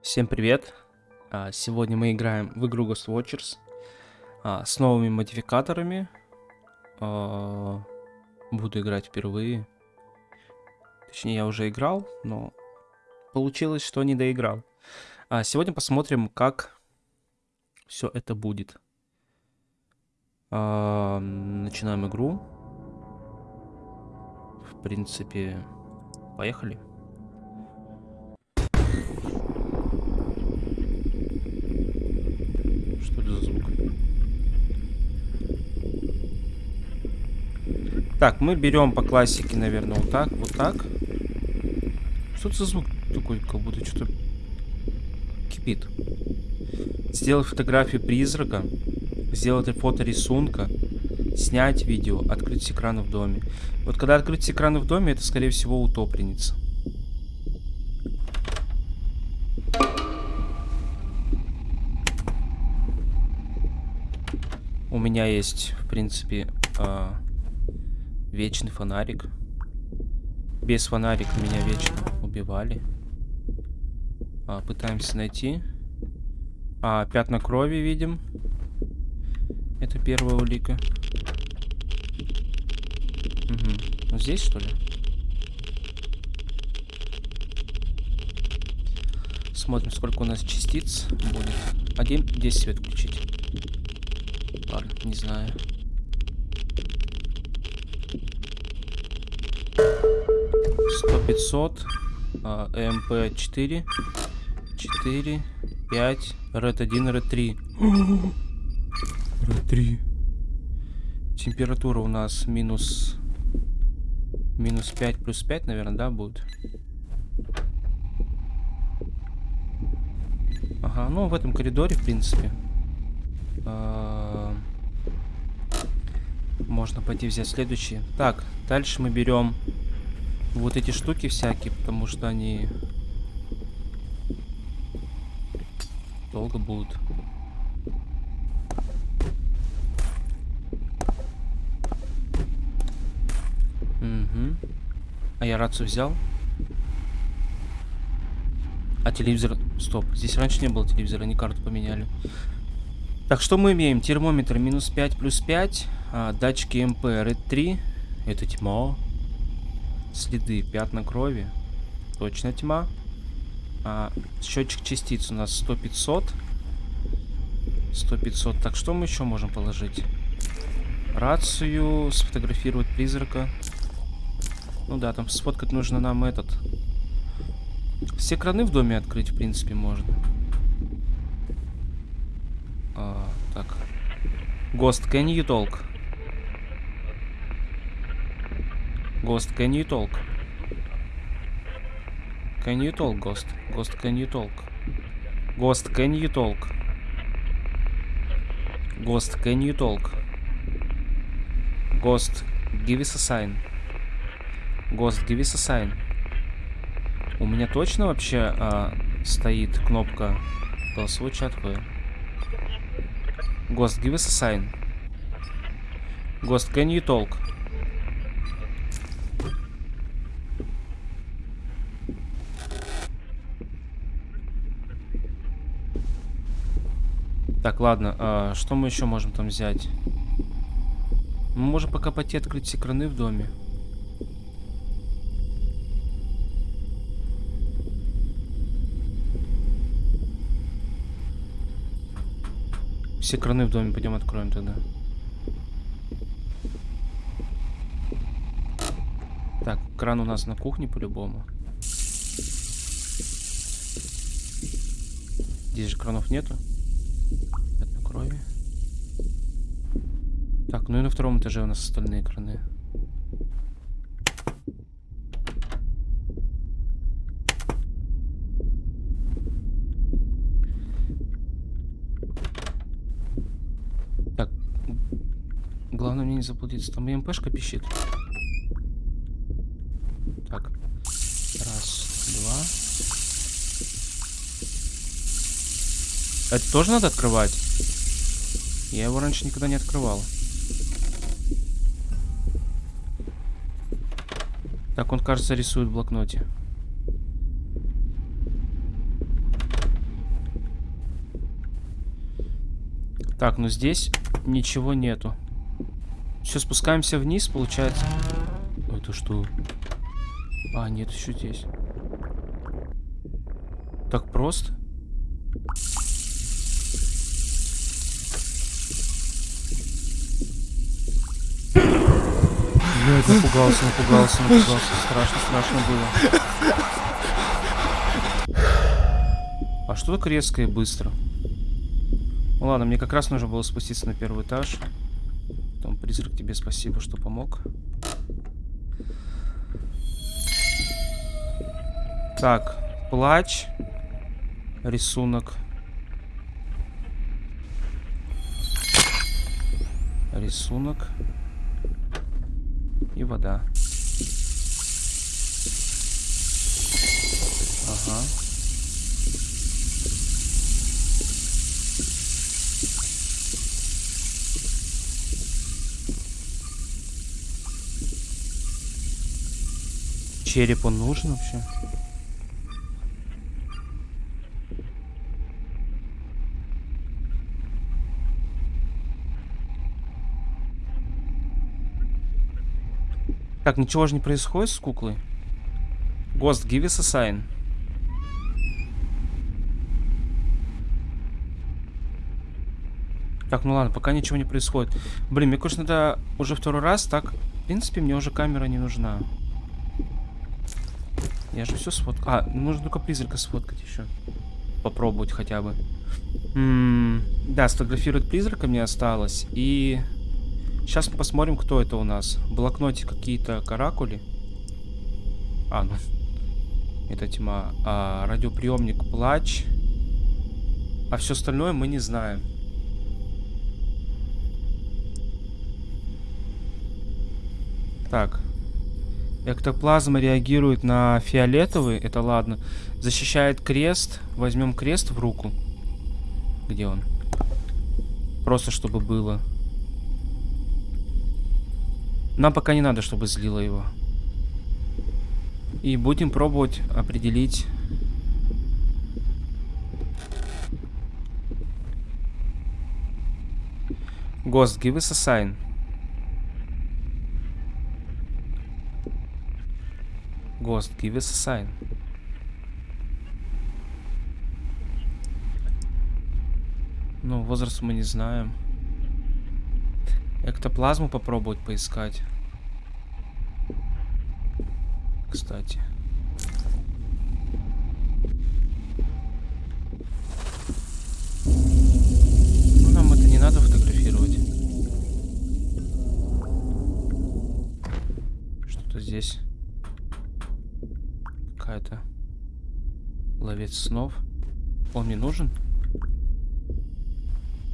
Всем привет! А, Сегодня мы играем в игру Ghost Watchers а, с новыми модификаторами. А, Буду играть впервые. Точнее, я уже играл, но получилось, что не доиграл. Сегодня посмотрим, как все это будет. Начинаем игру. В принципе, поехали. Так, мы берем по классике, наверное, вот так, вот так. Что это за звук такой, как будто что-то кипит? Сделать фотографию призрака, сделать фото рисунка, снять видео, открыть с экрана в доме. Вот когда открыть с экрана в доме, это, скорее всего, утопленница. У меня есть, в принципе, а, вечный фонарик. Без фонарика меня вечно убивали. А, пытаемся найти. А, пятна крови видим. Это первая улика. Угу. Здесь, что ли? Смотрим, сколько у нас частиц будет. Один, здесь свет включить. Ладно, не знаю. Сто пятьсот. МП 4. 4. 5. Ред 1, Ред 3. Ред 3. Температура у нас минус... Минус 5 плюс 5, наверное, да, будет? Ага, ну в этом коридоре, в принципе. А, Можно пойти взять следующие. Так, дальше мы берем вот эти штуки всякие, потому что они долго будут. Угу. А я рацию взял? А телевизор... Стоп, здесь раньше не было телевизора, они карту поменяли. Так, что мы имеем? Термометр минус 5 плюс 5. А, датчики МП Red 3. Это тьма. Следы, пятна крови. Точно тьма. А, счетчик частиц у нас 100-500. 100-500. Так, что мы еще можем положить? Рацию, сфотографировать призрака. Ну да, там сфоткать нужно нам этот. Все краны в доме открыть, в принципе, можно. А, так. Ghost, can you talk? Ghost, can you talk? Can you talk, Ghost? Ghost, can you talk? Ghost, can you talk? Ghost, can you talk? Ghost, give us a sign. Ghost, give us a sign. У меня точно вообще а, стоит кнопка голосовой чат? Ghost, give us a sign. Ghost, can you talk? Так, ладно, а, что мы еще можем там взять? Мы можем пока пойти открыть все краны в доме. Все краны в доме пойдем откроем тогда. Так, кран у нас на кухне по-любому. Здесь же кранов нету. Крови. Так, ну и на втором этаже у нас остальные краны. Так. Главное мне не заблудиться. Там МПшка пищит. Так. Раз, два. Это тоже надо открывать? Я его раньше никогда не открывал. Так, он, кажется, рисует в блокноте. Так, ну здесь ничего нету. Все, спускаемся вниз, получается. Это что? А, нет, еще здесь. Так просто? Блядь, напугался, напугался, напугался. Страшно, страшно было. А что так резко и быстро? Ну ладно, мне как раз нужно было спуститься на первый этаж. Там, призрак, тебе спасибо, что помог. Так, плач. Рисунок. Рисунок. Вода. Ага. Череп он нужен вообще? Так, ничего же не происходит с куклой? Ghost, give us a sign. Так, ну ладно, пока ничего не происходит. Блин, мне кажется, надо уже второй раз, так... В принципе, мне уже камера не нужна. Я же все сфоткал. А, нужно только призрака сфоткать еще. Попробовать хотя бы. М -м да, сфотографировать призрака мне осталось. И... Сейчас посмотрим, кто это у нас. В блокноте какие-то каракули. А, ну. Это тьма. А, радиоприемник плач. А все остальное мы не знаем. Так. Эктоплазма реагирует на фиолетовый. Это ладно. Защищает крест. Возьмем крест в руку. Где он? Просто чтобы было. Нам пока не надо, чтобы злило его. И будем пробовать определить... Ghost, give us a sign. Ghost, give us a sign. Ну, возраст мы не знаем. Эктоплазму попробовать поискать. Кстати. Ну, нам это не надо фотографировать. Что-то здесь. Какая-то ловец снов. Он мне нужен?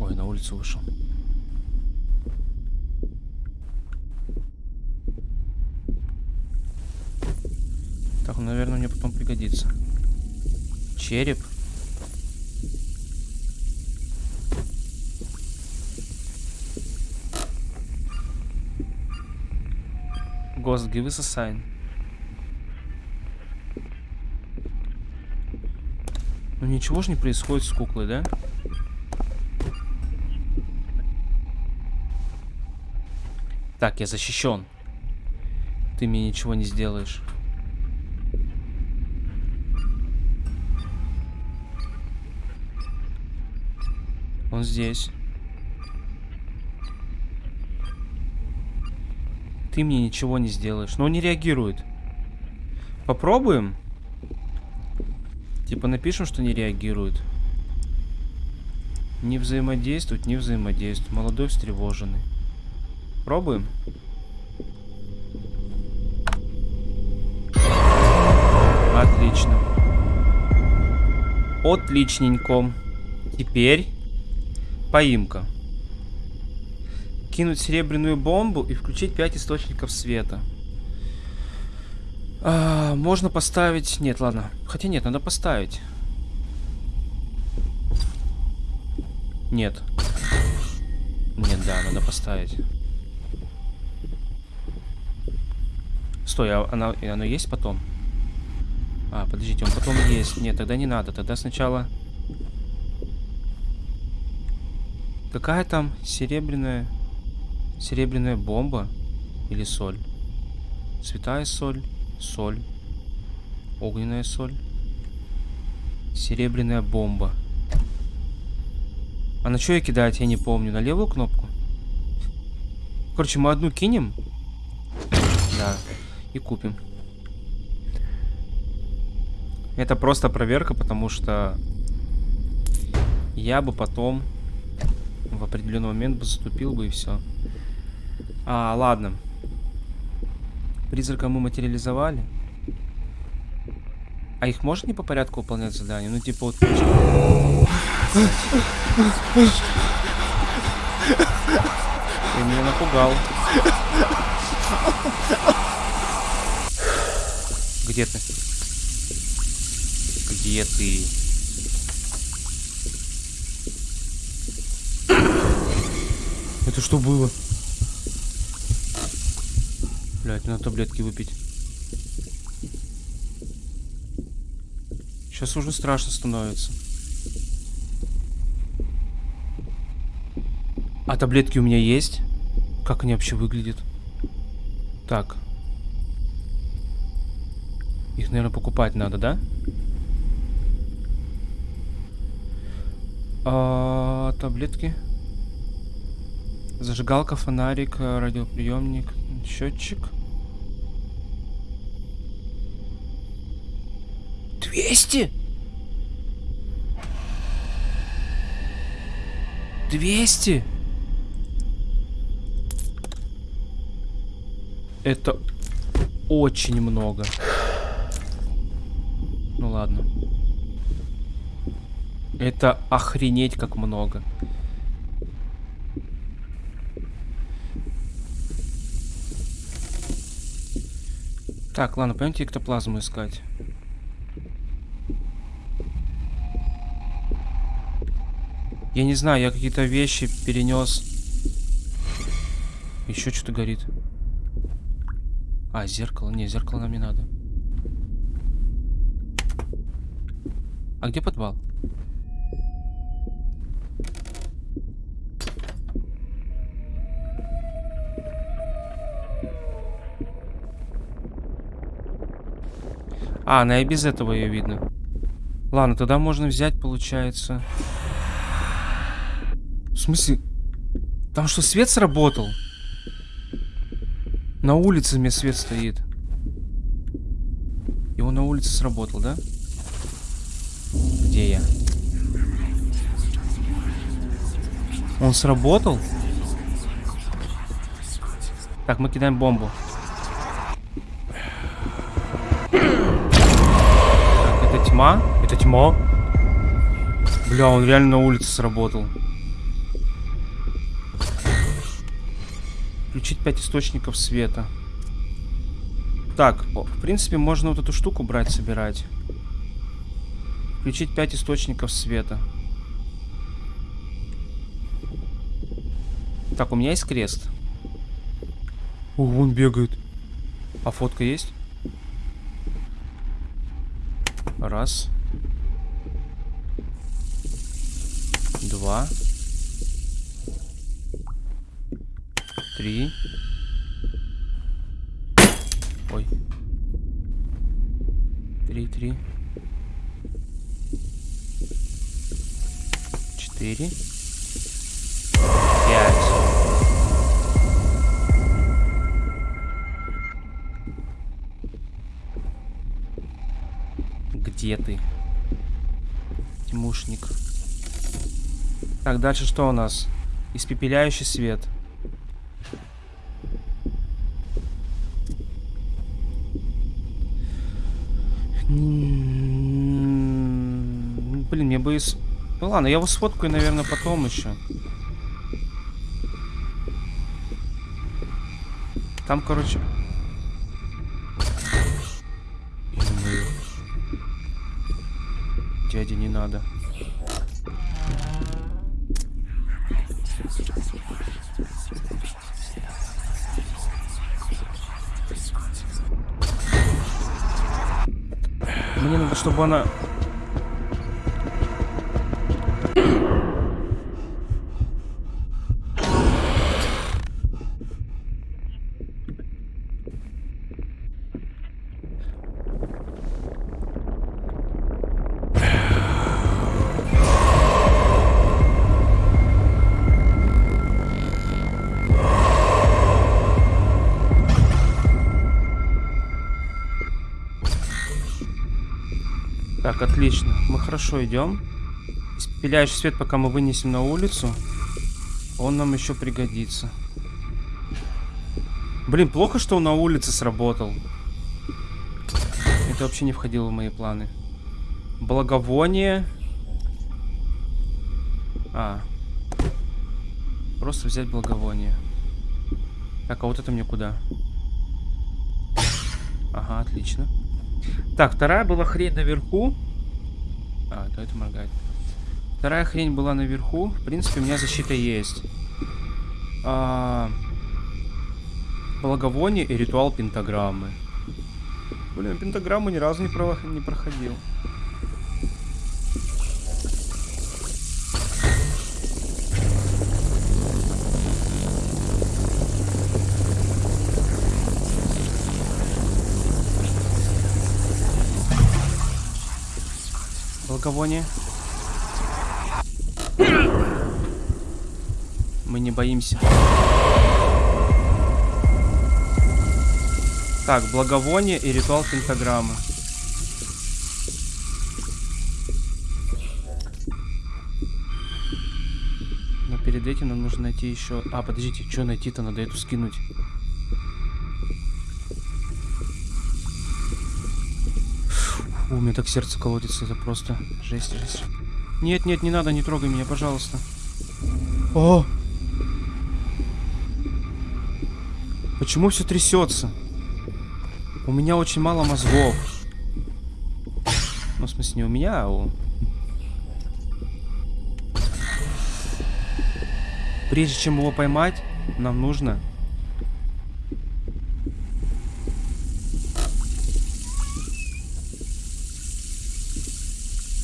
Ой, на улицу вышел. Так, ну, наверное, мне потом пригодится. Череп. Ghost, give us a sign. Ну ничего же не происходит с куклой, да? Так, я защищен. Ты мне ничего не сделаешь. Он здесь. Ты мне ничего не сделаешь. Но он не реагирует. Попробуем? Типа напишем, что не реагирует. Не взаимодействует, не взаимодействует. Молодой встревоженный. Пробуем? Отлично. Отличненько. Теперь Поимка. Кинуть серебряную бомбу и включить 5 источников света. А, можно поставить... Нет, ладно. Хотя нет, надо поставить. Нет. Нет, да, надо поставить. Стой, а она, оно есть потом? А, подождите, он потом есть. Нет, тогда не надо. Тогда сначала... Какая там серебряная... Серебряная бомба? Или соль? Святая соль, соль, огненная соль, серебряная бомба. А на что я кидать, я не помню. На левую кнопку? Короче, мы одну кинем. Да. И купим. Это просто проверка, потому что я бы потом определенный момент бы заступил бы и все. А, ладно. Призрака мы материализовали. А их можно не по порядку выполнять задания? Ну, типа вот... Ты меня напугал. Где ты? Где ты? Это что было? Блять, надо таблетки выпить. Сейчас уже страшно становится. А таблетки у меня есть? Как они вообще выглядят? Так. Их, наверное, покупать надо, да? А, таблетки. Зажигалка, фонарик, радиоприемник, счетчик. 200? 200? Это очень много. Ну ладно. Это охренеть как много. Так, ладно, пойдемте эктоплазму искать. Я не знаю, я какие-то вещи перенес. Еще что-то горит. А, зеркало. Не, зеркало нам не надо. А где подвал? А, она и без этого ее видно. Ладно, тогда можно взять, получается... В смысле? Там что, свет сработал? На улице мне свет стоит. Его на улице сработал, да? Где я? Он сработал? Так, мы кидаем бомбу. это тьма? Это тьма? Бля, он реально на улице сработал. Включить 5 источников света. Так, в принципе, можно вот эту штуку брать, собирать. Включить 5 источников света. Так, у меня есть крест. О, он бегает. А фотка есть? Раз. Два. Три. Ой. Три, три. Четыре. Где ты? Тимушник. Так, дальше что у нас? Испепеляющий свет. Блин, мне бы из... Ну ладно, я его сфоткаю, наверное, потом еще. Там, короче... Дядя, не надо. Мне надо, чтобы она отлично. Мы хорошо идем. Испепеляющий свет, пока мы вынесем на улицу, он нам еще пригодится. Блин, плохо, что он на улице сработал. Это вообще не входило в мои планы. Благовоние. А. Просто взять благовоние. Так, а вот это мне куда? Ага, отлично. Так, вторая была хрень наверху. А, да, это моргает. Вторая хрень была наверху. В принципе, у меня защита есть. А... Благовоние и ритуал пентаграммы. Блин, пентаграмму ни разу не, про... не проходил. Благовоние. Мы не боимся. Так, благовоние и ритуал пентаграммы. Но перед этим нам нужно найти еще... А, подождите, что найти-то? Надо эту скинуть. У меня так сердце колотится. Это просто жесть, жесть. Нет, нет, не надо, не трогай меня, пожалуйста. О! Почему все трясется? У меня очень мало мозгов. Ну, в смысле, не у меня, а у... Прежде чем его поймать, нам нужно...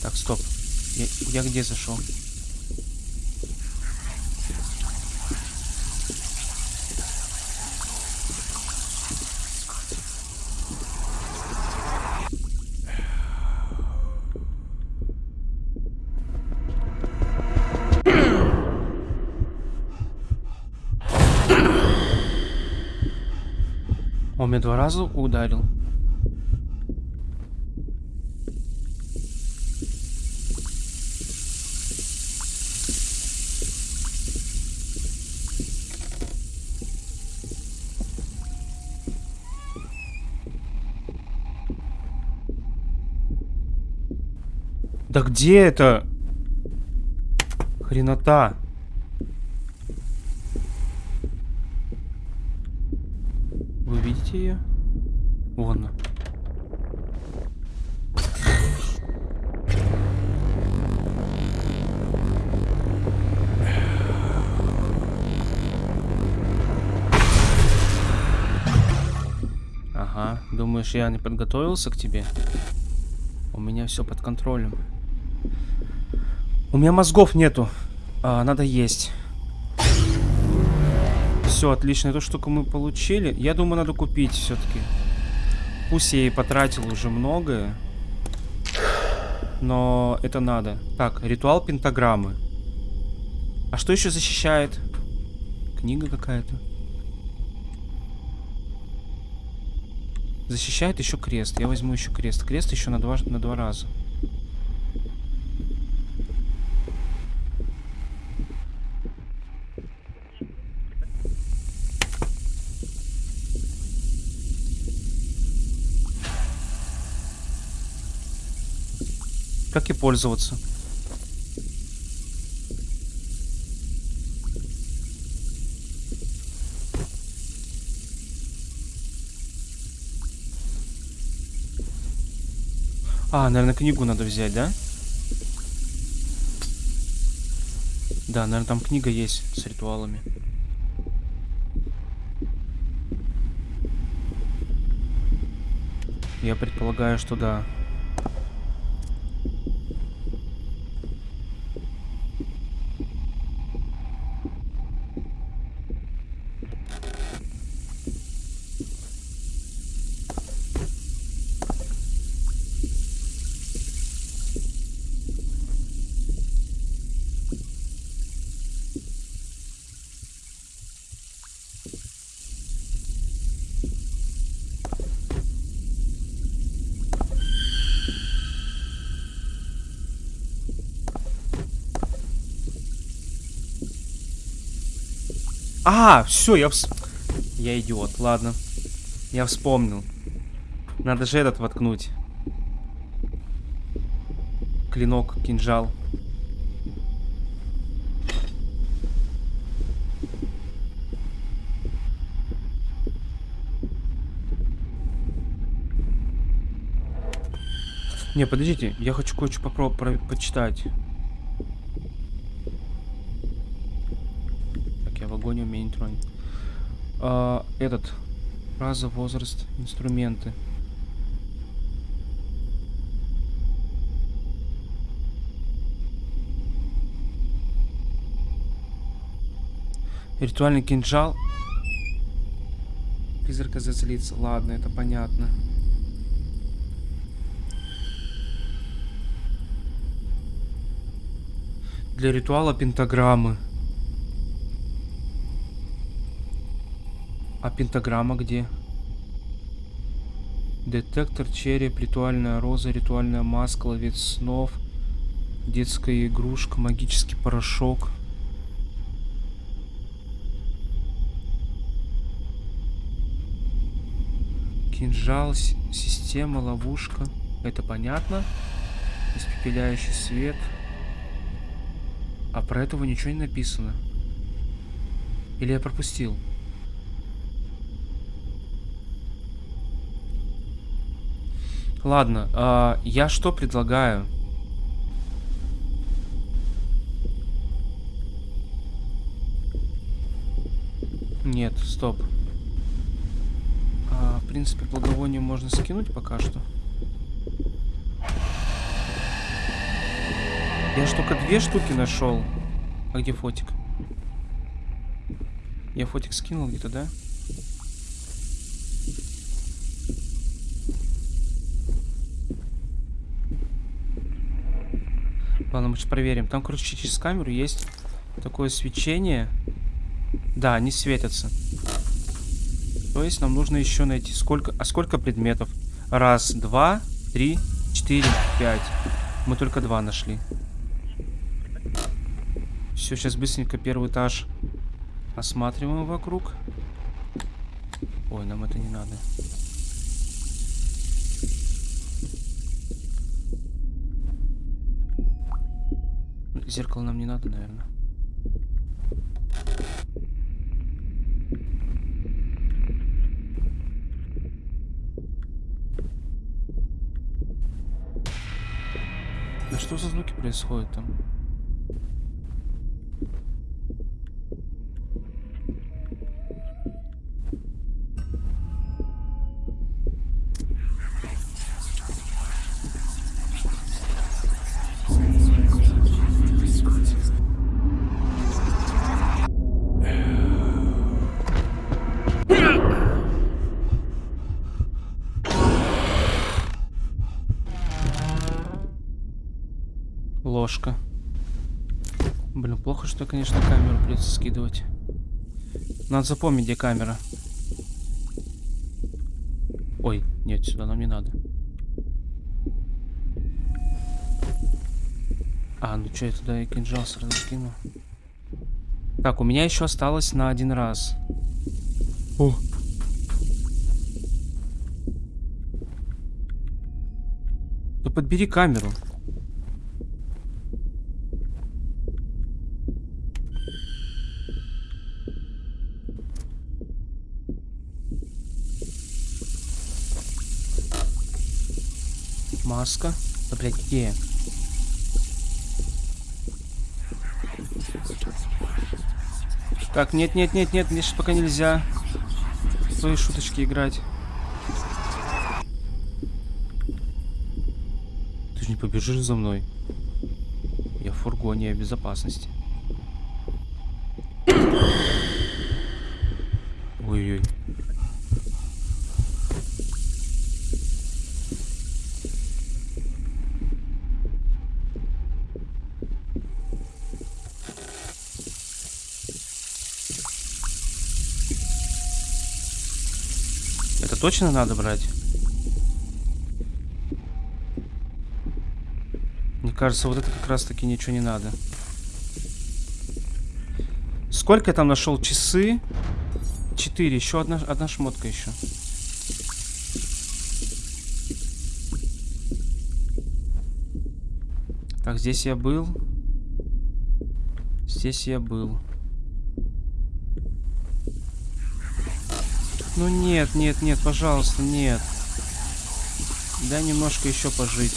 Так, стоп. Я, я где зашел? Он меня два раза ударил. Да где это? Хренота. Вы видите ее? Вон она. Ага, думаешь, я не подготовился к тебе? У меня все под контролем. У меня мозгов нету. А, надо есть. Все, отлично. Эту штуку мы получили. Я думаю, надо купить все-таки. Пусть я и потратил уже многое. Но это надо. Так, ритуал пентаграммы. А что еще защищает? Книга какая-то. Защищает еще крест. Я возьму еще крест. Крест еще на два, на два раза. Как и пользоваться. А, наверное, книгу надо взять, да? Да, наверное, там книга есть с ритуалами. Я предполагаю, что да. А, все, я вс... Я идиот, ладно. Я вспомнил. Надо же этот воткнуть. Клинок, кинжал. Не, подождите, я хочу кое-что попробовать почитать. Так, я в тронь. А, этот. Фраза, возраст, инструменты. Ритуальный кинжал. Призрака зазлится. Ладно, это понятно. Для ритуала пентаграммы. А пентаграмма где? Детектор, череп, ритуальная роза, ритуальная маска, ловец снов, детская игрушка, магический порошок. Кинжал, система, ловушка. Это понятно. Испепеляющий свет. А про этого ничего не написано. Или я пропустил? Ладно, а, я что предлагаю? Нет, стоп. А, в принципе, благовоние можно скинуть пока что. Я ж только две штуки нашел. А где фотик? Я фотик скинул где-то, да? Ладно, мы сейчас проверим. Там, короче, через камеру есть такое свечение. Да, они светятся. То есть нам нужно еще найти сколько... А сколько предметов? Раз, два, три, четыре, пять. Мы только два нашли. Все, сейчас быстренько первый этаж осматриваем вокруг. Ой, нам это не надо. Зеркало нам не надо, наверное. Да что за звуки происходят там? Что, конечно, камеру придется скидывать. Надо запомнить, где камера. Ой, нет, сюда нам не надо. А, ну что, я туда и кинжал сразу скину. Так, у меня еще осталось на один раз. О! Ну подбери камеру. Маска. Да, блядь, где? Так, нет, нет, нет, нет, мне сейчас пока нельзя свои шуточки играть. Ты же не побежишь за мной. Я в фургоне безопасности. Ой-ой. Это точно надо брать? Мне кажется, вот это как раз таки ничего не надо. Сколько я там нашел? Часы? Четыре. Еще одна, одна шмотка еще. Так, здесь я был. Здесь я был. Ну нет, нет, нет, пожалуйста, нет. Дай немножко еще пожить.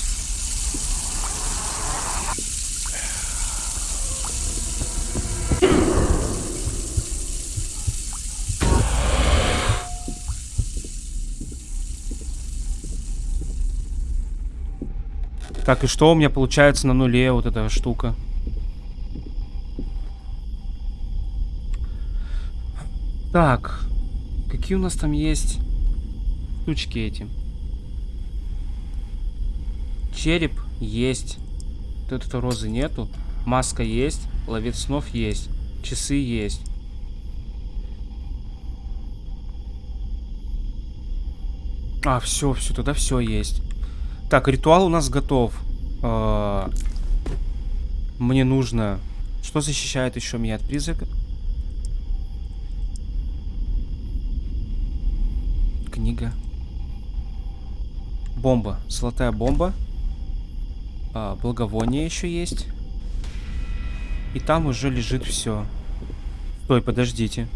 Так, и что у меня получается на нуле вот эта штука? Так, какие у нас там есть штучки эти? Череп есть. Вот это розы нету. Маска есть. Ловец снов есть. Часы есть. А, все, все, тогда все есть. Так, ритуал у нас готов. А, мне нужно... Что защищает еще меня от призрака? Книга. Бомба. Золотая бомба. А, благовоние еще есть. И там уже лежит все. Стой, подождите.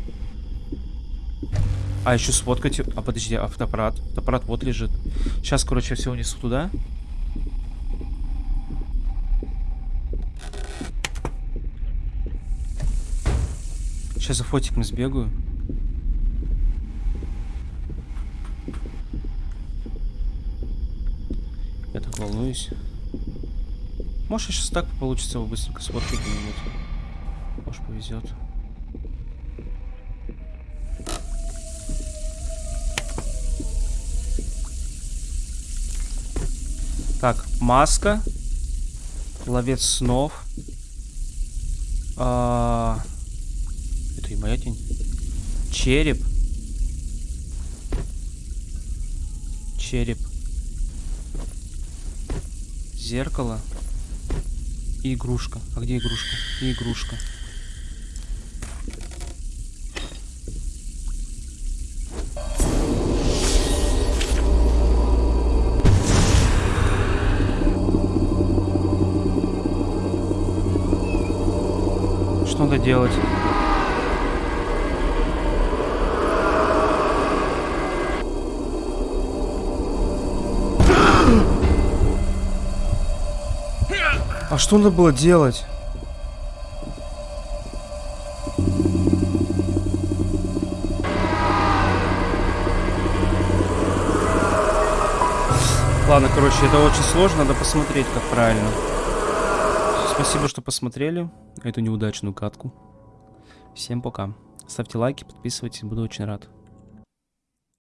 А, еще сфоткать. А, подожди, автоаппарат. Автоаппарат вот лежит. Сейчас, короче, все унесу туда. Сейчас за фотиком сбегаю. Я так волнуюсь. Может, сейчас так получится его быстренько сфоткать где-нибудь. Может, повезет. Так, маска. Ловец снов. А... Это и моя тень. Череп. Череп. Зеркало. И игрушка. А где игрушка? И игрушка. Что надо делать? А что надо было делать? Ладно, короче, это очень сложно, надо посмотреть, как правильно. Спасибо, что посмотрели эту неудачную катку. Всем пока. Ставьте лайки, подписывайтесь, буду очень рад.